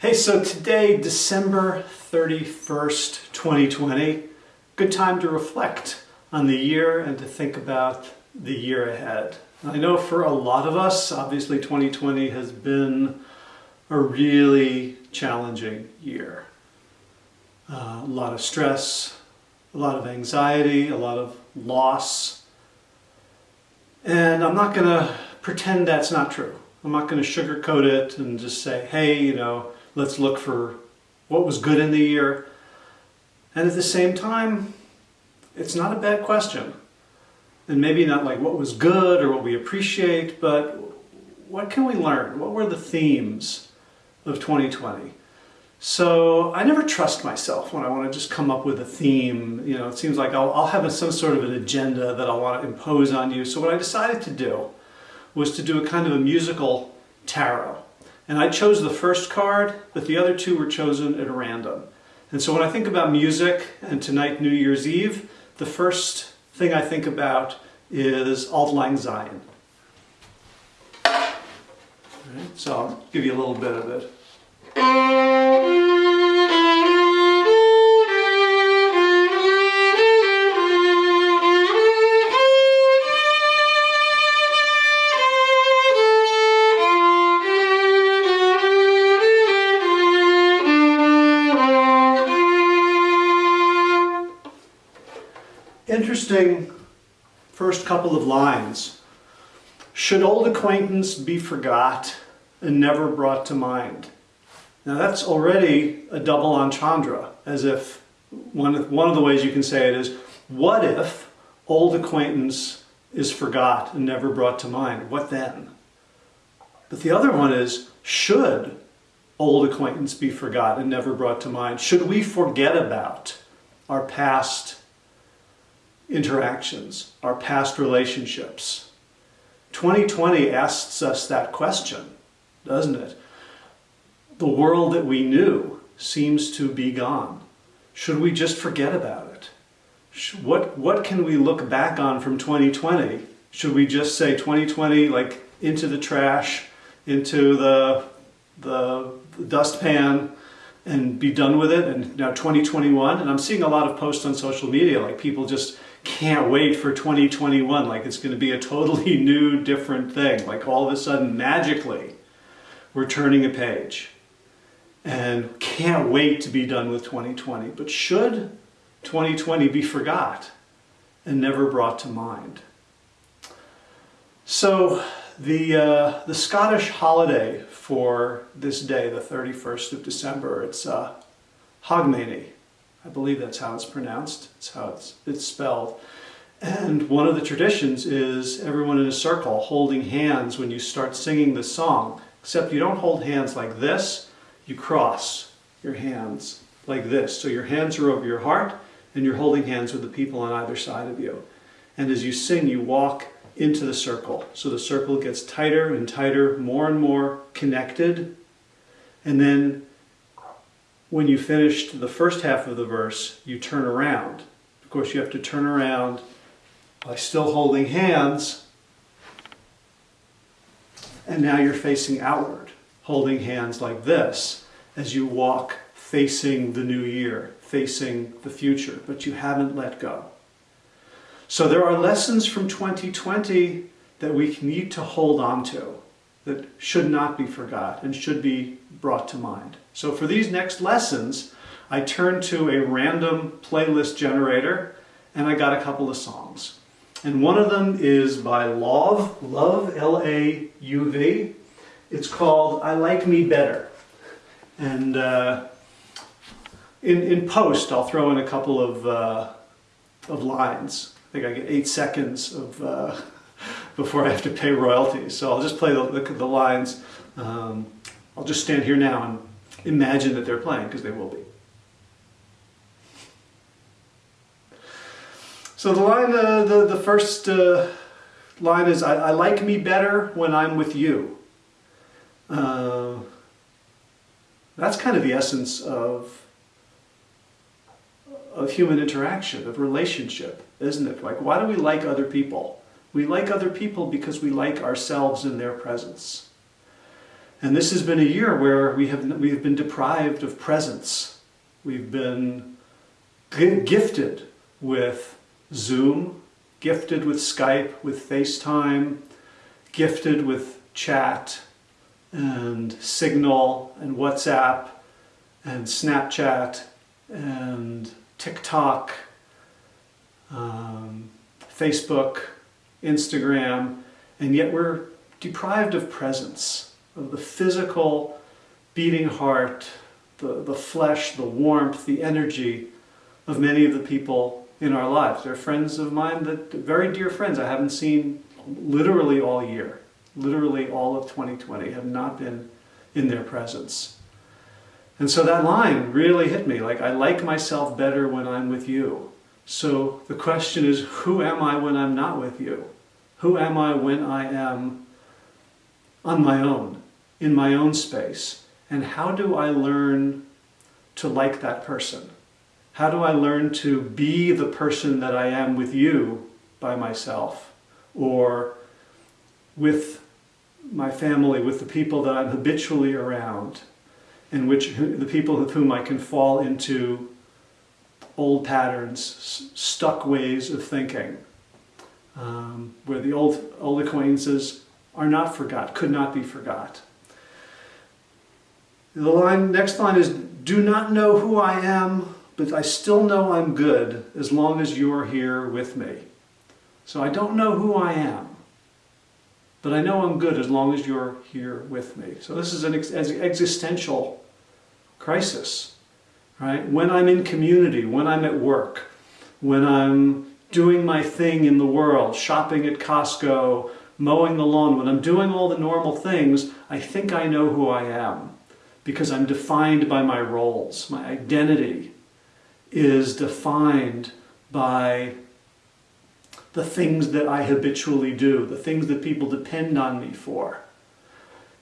Hey, so today, December 31st, 2020, good time to reflect on the year and to think about the year ahead. I know for a lot of us, obviously 2020 has been a really challenging year. Uh, a lot of stress, a lot of anxiety, a lot of loss. And I'm not going to pretend that's not true. I'm not going to sugarcoat it and just say, hey, you know, let's look for what was good in the year. And at the same time, it's not a bad question. And maybe not like what was good or what we appreciate, but what can we learn? What were the themes of 2020? So I never trust myself when I want to just come up with a theme. You know, it seems like I'll, I'll have a, some sort of an agenda that I want to impose on you. So what I decided to do was to do a kind of a musical tarot. And I chose the first card, but the other two were chosen at random. And so when I think about music and tonight, New Year's Eve, the first thing I think about is Auld Lang Syne. So I'll give you a little bit of it. Interesting first couple of lines. Should old acquaintance be forgot and never brought to mind? Now that's already a double entendre, as if one, one of the ways you can say it is, what if old acquaintance is forgot and never brought to mind? What then? But the other one is, should old acquaintance be forgot and never brought to mind? Should we forget about our past interactions, our past relationships. 2020 asks us that question, doesn't it? The world that we knew seems to be gone. Should we just forget about it? What, what can we look back on from 2020? Should we just say 2020 like into the trash, into the, the, the dustpan, and be done with it and now 2021 and I'm seeing a lot of posts on social media like people just can't wait for 2021 like it's going to be a totally new different thing. Like all of a sudden magically we're turning a page. And can't wait to be done with 2020 but should 2020 be forgot and never brought to mind? So the uh, the Scottish holiday for this day the 31st of December it's uh, Hogmanay I believe that's how it's pronounced. It's how it's, it's spelled. And one of the traditions is everyone in a circle holding hands when you start singing the song. Except you don't hold hands like this, you cross your hands like this. So your hands are over your heart and you're holding hands with the people on either side of you. And as you sing, you walk into the circle. So the circle gets tighter and tighter, more and more connected. And then when you finished the first half of the verse, you turn around. Of course, you have to turn around by still holding hands. And now you're facing outward, holding hands like this as you walk facing the new year, facing the future, but you haven't let go. So there are lessons from 2020 that we need to hold on to that should not be forgot and should be brought to mind. So for these next lessons, I turned to a random playlist generator and I got a couple of songs. And one of them is by Lauv, Love, L-A-U-V. It's called I Like Me Better. And uh, in, in post, I'll throw in a couple of, uh, of lines. I think I get eight seconds of uh, before I have to pay royalties. So I'll just play the, the, the lines. Um, I'll just stand here now and imagine that they're playing, because they will be. So the line, uh, the, the first uh, line is, I, I, like me better when I'm with you. Uh, that's kind of the essence of, of human interaction, of relationship, isn't it? Like, why do we like other people? We like other people because we like ourselves in their presence. And this has been a year where we have we've been deprived of presence. We've been gifted with Zoom, gifted with Skype, with FaceTime, gifted with chat and Signal and WhatsApp and Snapchat and TikTok, um, Facebook, Instagram, and yet we're deprived of presence, of the physical beating heart, the, the flesh, the warmth, the energy of many of the people in our lives. They're friends of mine, that very dear friends I haven't seen literally all year, literally all of 2020, have not been in their presence. And so that line really hit me, like I like myself better when I'm with you. So the question is, who am I when I'm not with you? Who am I when I am on my own, in my own space? And how do I learn to like that person? How do I learn to be the person that I am with you by myself or with my family, with the people that I'm habitually around and which the people with whom I can fall into old patterns, stuck ways of thinking, um, where the old, old acquaintances are not forgot, could not be forgot. The line, next line is, do not know who I am, but I still know I'm good as long as you're here with me. So I don't know who I am, but I know I'm good as long as you're here with me. So this is an ex existential crisis, right? When I'm in community, when I'm at work, when I'm doing my thing in the world, shopping at Costco, mowing the lawn, when I'm doing all the normal things, I think I know who I am because I'm defined by my roles. My identity is defined by the things that I habitually do, the things that people depend on me for.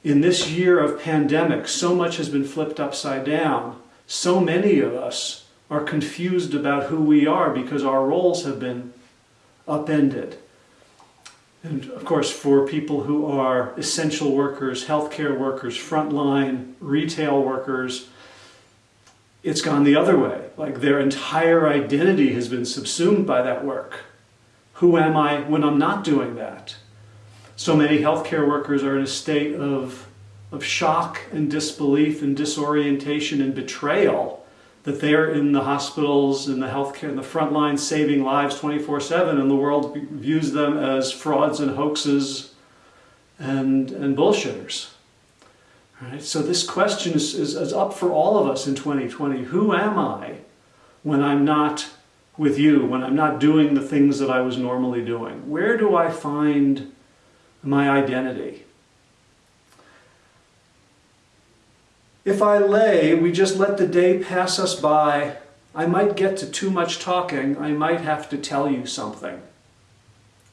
In this year of pandemic, so much has been flipped upside down. So many of us are confused about who we are because our roles have been upended. And of course, for people who are essential workers, healthcare workers, frontline, retail workers, it's gone the other way. Like their entire identity has been subsumed by that work. Who am I when I'm not doing that? So many healthcare workers are in a state of, of shock and disbelief and disorientation and betrayal that they're in the hospitals and the healthcare, and the front line saving lives 24-7 and the world views them as frauds and hoaxes and, and bullshitters. Right? So this question is, is, is up for all of us in 2020. Who am I when I'm not with you, when I'm not doing the things that I was normally doing? Where do I find my identity? If I lay, we just let the day pass us by, I might get to too much talking, I might have to tell you something.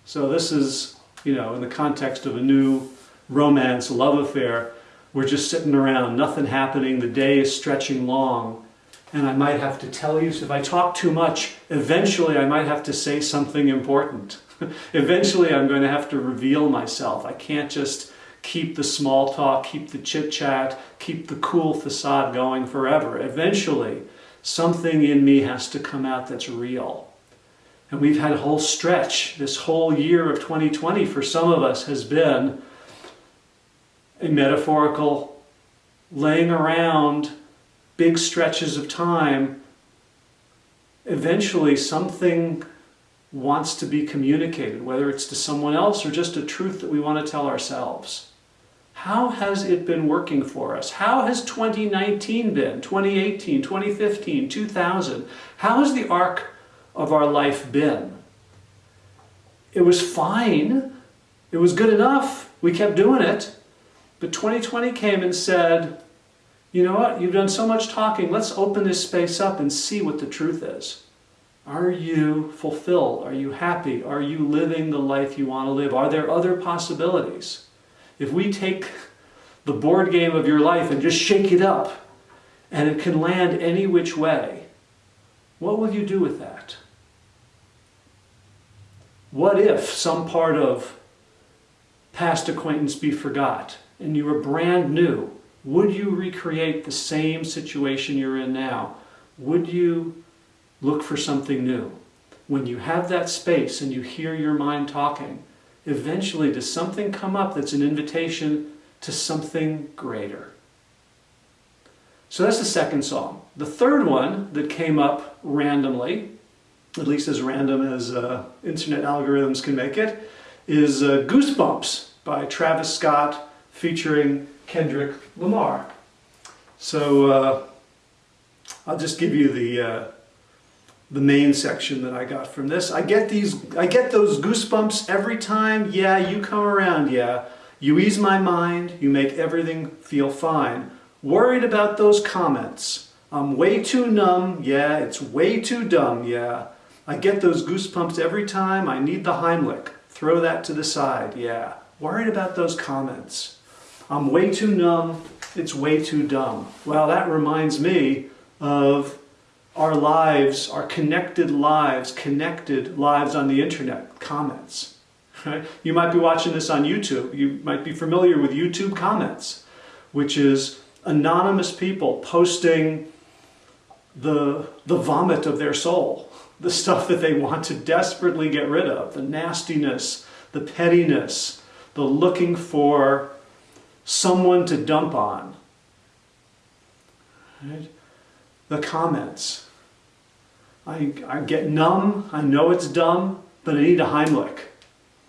So this is, you know, in the context of a new romance, love affair, we're just sitting around, nothing happening, the day is stretching long, and I might have to tell you, so if I talk too much, eventually I might have to say something important. eventually I'm going to have to reveal myself. I can't just keep the small talk, keep the chit chat, keep the cool facade going forever. Eventually, something in me has to come out that's real. And we've had a whole stretch, this whole year of 2020 for some of us has been a metaphorical laying around big stretches of time. Eventually, something wants to be communicated, whether it's to someone else or just a truth that we want to tell ourselves. How has it been working for us? How has 2019 been? 2018, 2015, 2000? How has the arc of our life been? It was fine. It was good enough. We kept doing it. But 2020 came and said, you know what? You've done so much talking. Let's open this space up and see what the truth is. Are you fulfilled? Are you happy? Are you living the life you want to live? Are there other possibilities? If we take the board game of your life and just shake it up, and it can land any which way, what will you do with that? What if some part of past acquaintance be forgot and you were brand new, would you recreate the same situation you're in now? Would you look for something new? When you have that space and you hear your mind talking, eventually does something come up that's an invitation to something greater? So that's the second song. The third one that came up randomly, at least as random as uh, internet algorithms can make it, is uh, Goosebumps by Travis Scott featuring Kendrick Lamar. So uh, I'll just give you the uh, the main section that I got from this. I get these, I get those goosebumps every time. Yeah, you come around. Yeah, you ease my mind. You make everything feel fine. Worried about those comments. I'm way too numb. Yeah, it's way too dumb. Yeah, I get those goosebumps every time. I need the Heimlich. Throw that to the side. Yeah, worried about those comments. I'm way too numb. It's way too dumb. Well, that reminds me of our lives, our connected lives, connected lives on the internet, comments. Right? You might be watching this on YouTube. You might be familiar with YouTube comments, which is anonymous people posting the, the vomit of their soul, the stuff that they want to desperately get rid of, the nastiness, the pettiness, the looking for someone to dump on. Right? The comments. I, I get numb, I know it's dumb, but I need a Heimlich.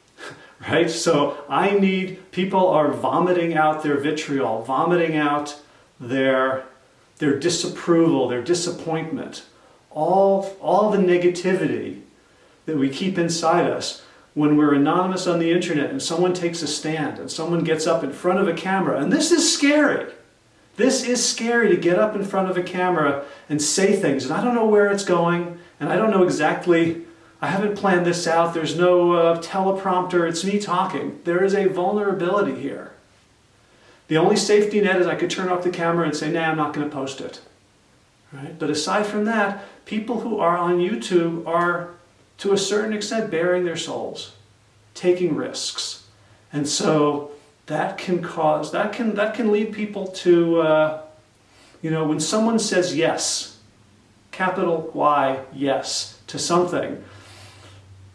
right? So I need, people are vomiting out their vitriol, vomiting out their, their disapproval, their disappointment, all, all the negativity that we keep inside us when we're anonymous on the internet and someone takes a stand and someone gets up in front of a camera. And this is scary. This is scary to get up in front of a camera and say things, and I don't know where it's going, and I don't know exactly, I haven't planned this out, there's no uh, teleprompter, it's me talking. There is a vulnerability here. The only safety net is I could turn off the camera and say, nah, I'm not going to post it. Right? But aside from that, people who are on YouTube are, to a certain extent, baring their souls, taking risks. And so that can cause, that can, that can lead people to, uh, you know, when someone says yes, capital Y, yes, to something,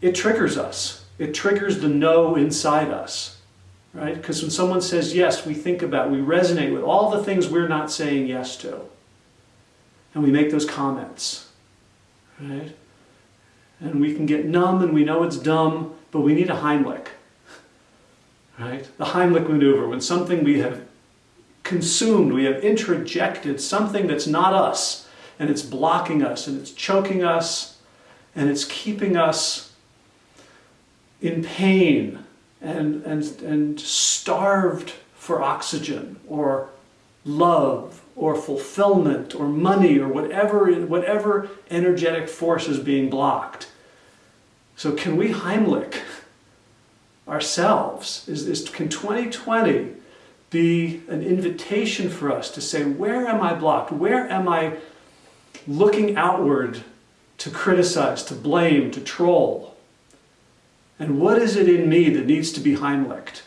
it triggers us. It triggers the no inside us, right? Because when someone says yes, we think about, we resonate with all the things we're not saying yes to. And we make those comments, right? And we can get numb and we know it's dumb, but we need a Heimlich right? The Heimlich maneuver, when something we have consumed, we have introjected something that's not us, and it's blocking us, and it's choking us, and it's keeping us in pain and, and, and starved for oxygen or love or fulfillment or money or whatever, whatever energetic force is being blocked. So can we Heimlich ourselves is, is can 2020 be an invitation for us to say, where am I blocked? Where am I looking outward to criticize, to blame, to troll? And what is it in me that needs to be Heimlicht?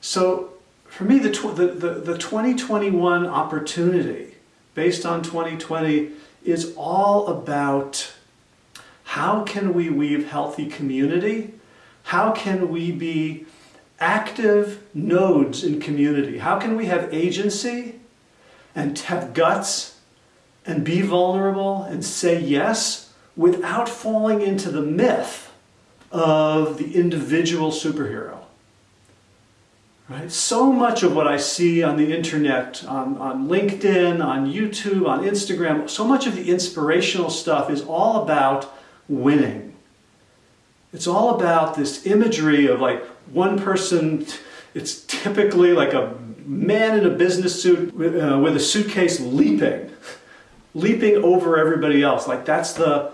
So for me, the, the, the, the 2021 opportunity based on 2020 is all about how can we weave healthy community? How can we be active nodes in community? How can we have agency and have guts and be vulnerable and say yes without falling into the myth of the individual superhero? Right? So much of what I see on the internet, on, on LinkedIn, on YouTube, on Instagram, so much of the inspirational stuff is all about winning. It's all about this imagery of like one person, it's typically like a man in a business suit with, uh, with a suitcase leaping, leaping over everybody else. Like that's the,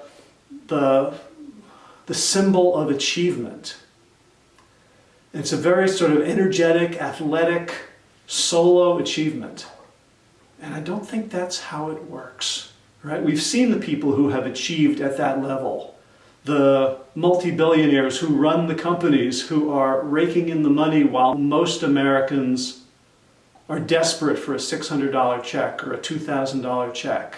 the, the symbol of achievement. It's a very sort of energetic, athletic, solo achievement. And I don't think that's how it works. Right? We've seen the people who have achieved at that level. the multi-billionaires who run the companies who are raking in the money while most Americans are desperate for a $600 check or a $2,000 check.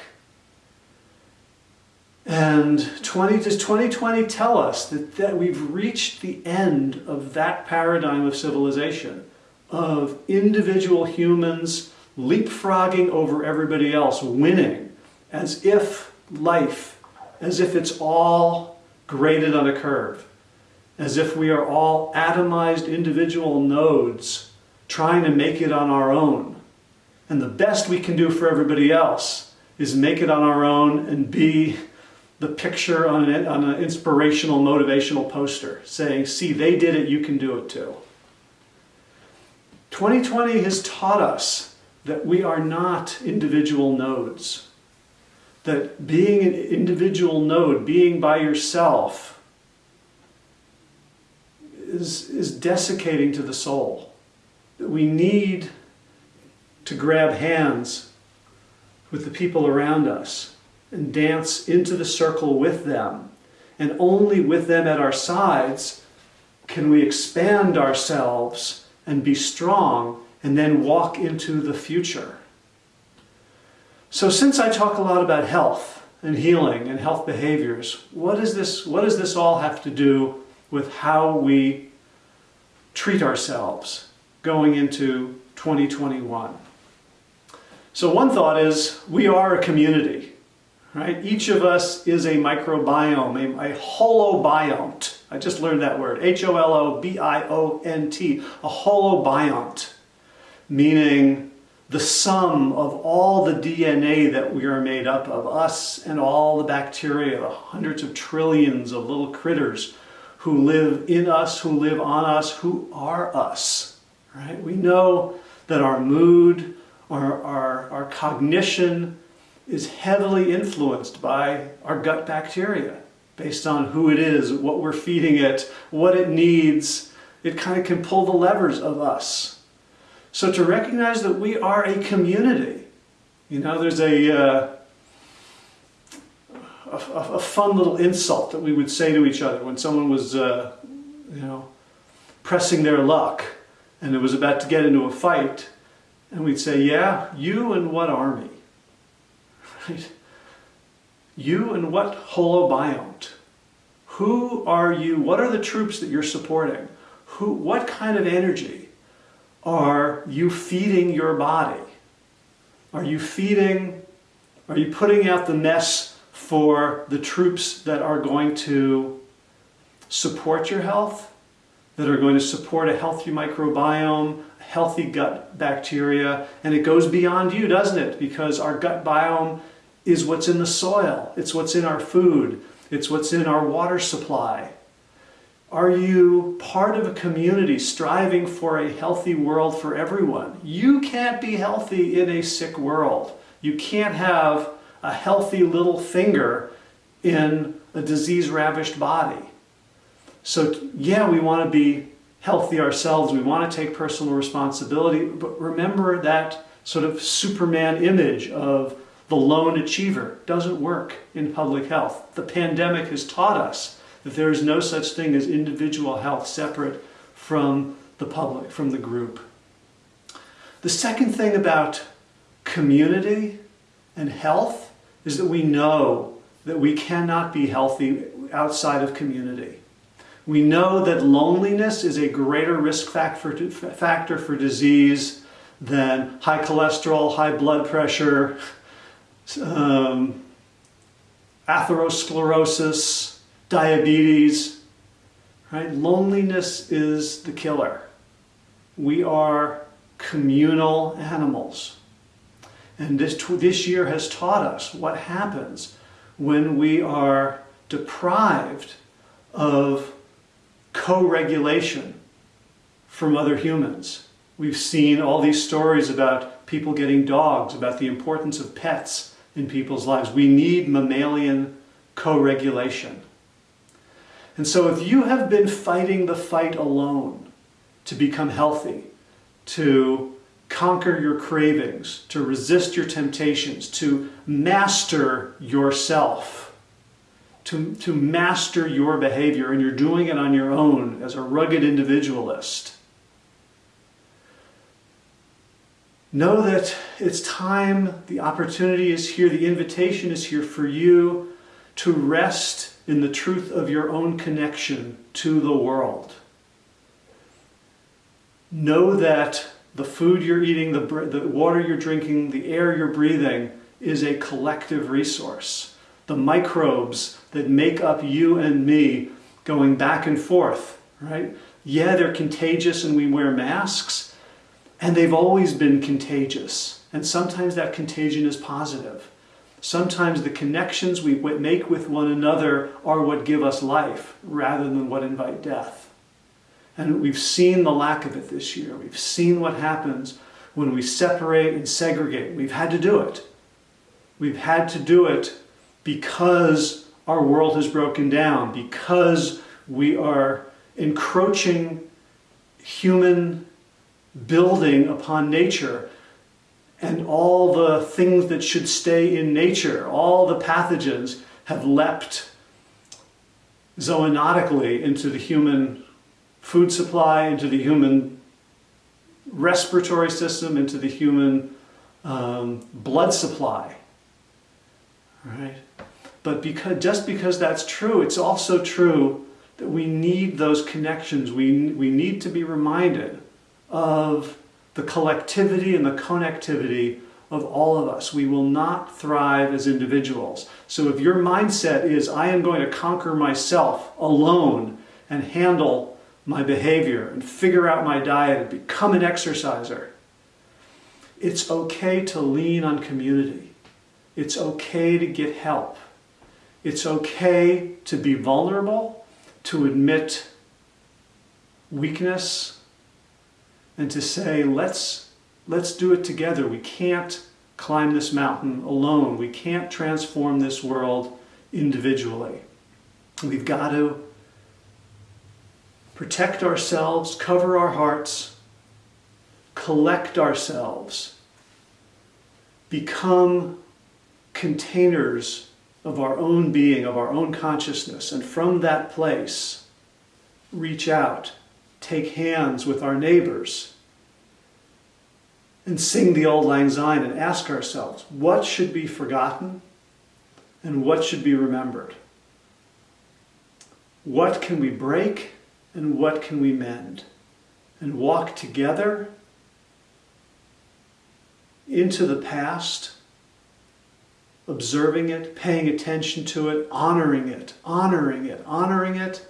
And 20, does 2020 tell us that, that we've reached the end of that paradigm of civilization, of individual humans leapfrogging over everybody else, winning, as if life, as if it's all graded on a curve, as if we are all atomized individual nodes trying to make it on our own. And the best we can do for everybody else is make it on our own and be the picture on an, on an inspirational, motivational poster saying, see, they did it, you can do it too. 2020 has taught us that we are not individual nodes. That being an individual node, being by yourself, is, is desiccating to the soul. That we need to grab hands with the people around us and dance into the circle with them. And only with them at our sides can we expand ourselves and be strong and then walk into the future. So since I talk a lot about health and healing and health behaviors, what, is this, what does this all have to do with how we treat ourselves going into 2021? So one thought is we are a community. Right? Each of us is a microbiome, a, a holobiont. I just learned that word, H-O-L-O-B-I-O-N-T, a holobiont, meaning the sum of all the DNA that we are made up of, us and all the bacteria, the hundreds of trillions of little critters who live in us, who live on us, who are us. Right? We know that our mood, our, our, our cognition, is heavily influenced by our gut bacteria based on who it is, what we're feeding it, what it needs. It kind of can pull the levers of us. So to recognize that we are a community, you know, there's a, uh, a, a, fun little insult that we would say to each other when someone was, uh, you know, pressing their luck and it was about to get into a fight. And we'd say, yeah, you and what army? Right? You and what holobiont? Who are you? What are the troops that you're supporting? Who, what kind of energy are you feeding your body? Are you feeding, are you putting out the mess for the troops that are going to support your health, that are going to support a healthy microbiome, healthy gut bacteria, and it goes beyond you, doesn't it? Because our gut biome is what's in the soil, it's what's in our food, it's what's in our water supply. Are you part of a community striving for a healthy world for everyone? You can't be healthy in a sick world. You can't have a healthy little finger in a disease-ravished body. So yeah, we want to be healthy ourselves. We want to take personal responsibility, but remember that sort of Superman image of the lone achiever doesn't work in public health. The pandemic has taught us that there is no such thing as individual health separate from the public, from the group. The second thing about community and health is that we know that we cannot be healthy outside of community. We know that loneliness is a greater risk factor for disease than high cholesterol, high blood pressure, um, atherosclerosis, diabetes, right? Loneliness is the killer. We are communal animals. And this, this year has taught us what happens when we are deprived of co-regulation from other humans. We've seen all these stories about people getting dogs, about the importance of pets, in people's lives. We need mammalian co-regulation. And so if you have been fighting the fight alone to become healthy, to conquer your cravings, to resist your temptations, to master yourself, to, to master your behavior and you're doing it on your own as a rugged individualist. Know that it's time, the opportunity is here, the invitation is here for you to rest in the truth of your own connection to the world. Know that the food you're eating, the, the water you're drinking, the air you're breathing is a collective resource. The microbes that make up you and me going back and forth, right? Yeah, they're contagious and we wear masks, and they've always been contagious. And sometimes that contagion is positive. Sometimes the connections we make with one another are what give us life rather than what invite death. And we've seen the lack of it this year. We've seen what happens when we separate and segregate. We've had to do it. We've had to do it because our world has broken down, because we are encroaching human building upon nature and all the things that should stay in nature, all the pathogens have leapt zoonotically into the human food supply, into the human respiratory system, into the human um, blood supply. Right? But because, just because that's true, it's also true that we need those connections. We, we need to be reminded of the collectivity and the connectivity of all of us. We will not thrive as individuals. So if your mindset is, I am going to conquer myself alone and handle my behavior and figure out my diet and become an exerciser, it's okay to lean on community. It's okay to get help. It's okay to be vulnerable, to admit weakness, and to say, let's, let's do it together. We can't climb this mountain alone. We can't transform this world individually. We've got to protect ourselves, cover our hearts, collect ourselves, become containers of our own being, of our own consciousness, and from that place, reach out take hands with our neighbors and sing the Auld Lang Syne and ask ourselves, what should be forgotten and what should be remembered? What can we break and what can we mend? And walk together into the past, observing it, paying attention to it, honoring it, honoring it, honoring it,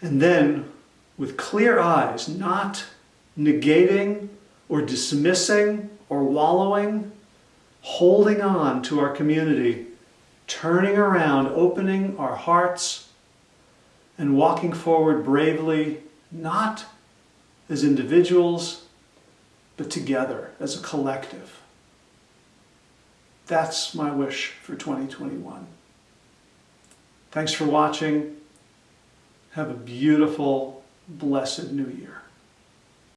and then with clear eyes, not negating or dismissing or wallowing, holding on to our community, turning around, opening our hearts, and walking forward bravely, not as individuals, but together as a collective. That's my wish for 2021. Thanks for watching. Have a beautiful blessed new year.